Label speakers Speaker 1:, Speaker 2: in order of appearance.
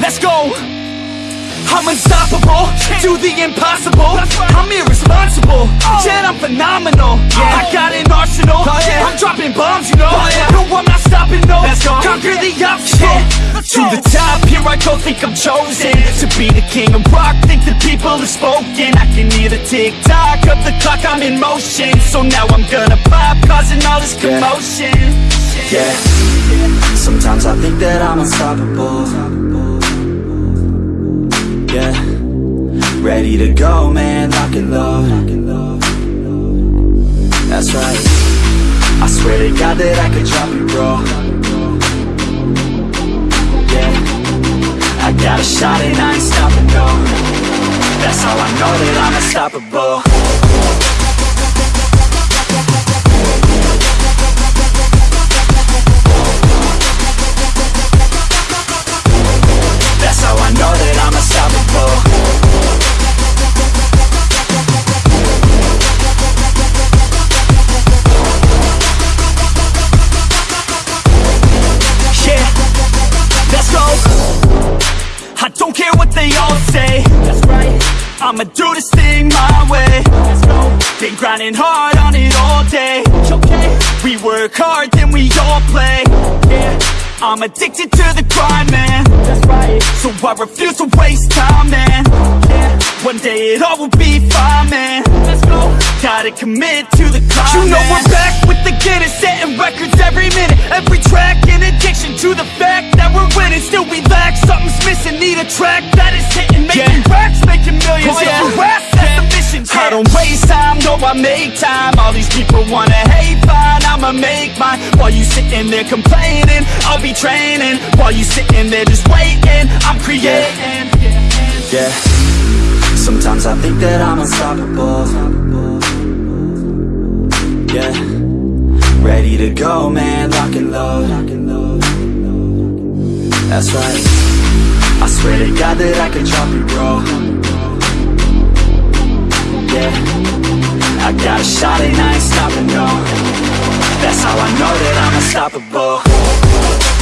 Speaker 1: Let's go. I'm unstoppable, do the impossible. I'm irresponsible, oh. yet I'm phenomenal. Oh. I got an arsenal, oh, I'm dropping bombs, you know. No, I'm not stopping, no, conquer the obstacle. To the top, here I go, think I'm chosen To be the king of rock, think the people have spoken. I can hear the tick-tock of the clock, I'm in motion. So now I'm gonna pop, causing all this commotion.
Speaker 2: Yeah, sometimes I think that I'm unstoppable Yeah, ready to go, man, lock and load. That's right, I swear to God that I could drop it, bro. Yeah, I got a shot and I ain't stopping, no. That's how I know that I'm unstoppable
Speaker 1: I'ma do this thing my way. Let's go. Been grinding hard on it all day. Okay. We work hard, then we all play. Yeah. I'm addicted to the grind, man. That's right. So I refuse to waste time, man. Yeah. One day it all will be fine, man. Let's go. Gotta commit to the climb. You know we're back with the Guinness, setting records every minute, every track. An addiction to the fact that we're winning. Still we lack something's missing. Need a track I make time. All these people wanna hate, fine, I'ma make mine. While you sitting there complaining, I'll be training. While you sitting there just waiting, I'm creating.
Speaker 2: Yeah, sometimes I think that I'm unstoppable Yeah, ready to go, man, lock and load That's right, I swear to God that I can drop it, bro a shot and I ain't stopping, no. That's how I know that I'm unstoppable